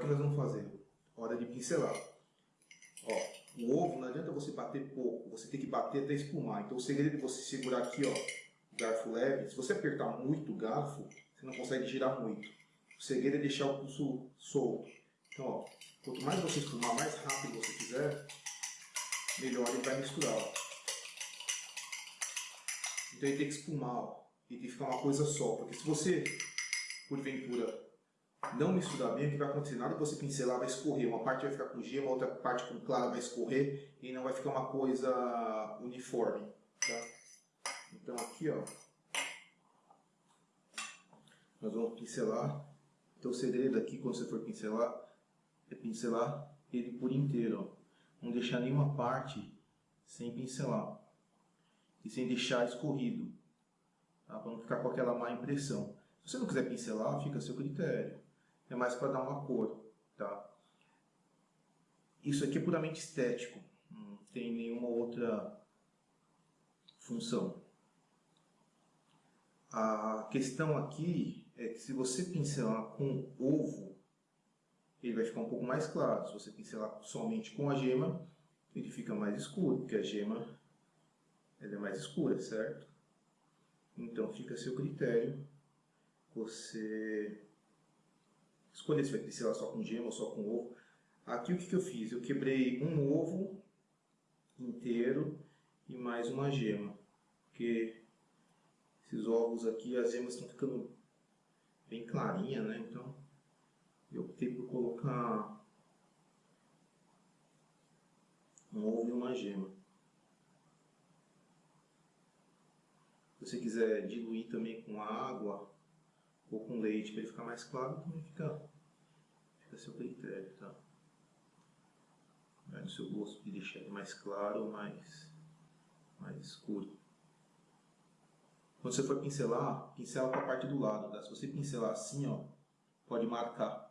que nós vamos fazer? Hora de pincelar. Ó, o ovo não adianta você bater pouco, você tem que bater até espumar. Então o segredo é você segurar aqui, ó, o garfo leve. Se você apertar muito o garfo, você não consegue girar muito. O segredo é deixar o pulso solto. Então, ó, quanto mais você espumar, mais rápido você fizer, melhor ele vai misturar. Ó. Então ele tem que espumar, ó, e tem que ficar uma coisa só. Porque se você, porventura, não misturar bem, o que vai acontecer? Nada que você pincelar vai escorrer. Uma parte vai ficar com gema, outra parte com clara vai escorrer e não vai ficar uma coisa uniforme. Tá? Então aqui, ó, nós vamos pincelar. Então o segredo aqui, quando você for pincelar, é pincelar ele por inteiro. Ó. Não deixar nenhuma parte sem pincelar. E sem deixar escorrido. Tá? Para não ficar com aquela má impressão. Se você não quiser pincelar, fica a seu critério é mais para dar uma cor, tá? Isso aqui é puramente estético, não tem nenhuma outra função. A questão aqui é que se você pincelar com ovo, ele vai ficar um pouco mais claro. Se você pincelar somente com a gema, ele fica mais escuro, porque a gema ela é mais escura, certo? Então fica a seu critério você escolher se vai pincelar só com gema ou só com ovo. Aqui o que, que eu fiz? Eu quebrei um ovo inteiro e mais uma gema. Porque esses ovos aqui, as gemas estão ficando bem clarinha, né? Então eu optei por colocar um ovo e uma gema. Se você quiser diluir também com água, ou com leite para ele ficar mais claro, também fica, fica a seu critério, tá? Vai no seu gosto de deixar ele mais claro ou mais, mais escuro. Quando você for pincelar, pincela com a parte do lado, tá? Se você pincelar assim, ó, pode marcar.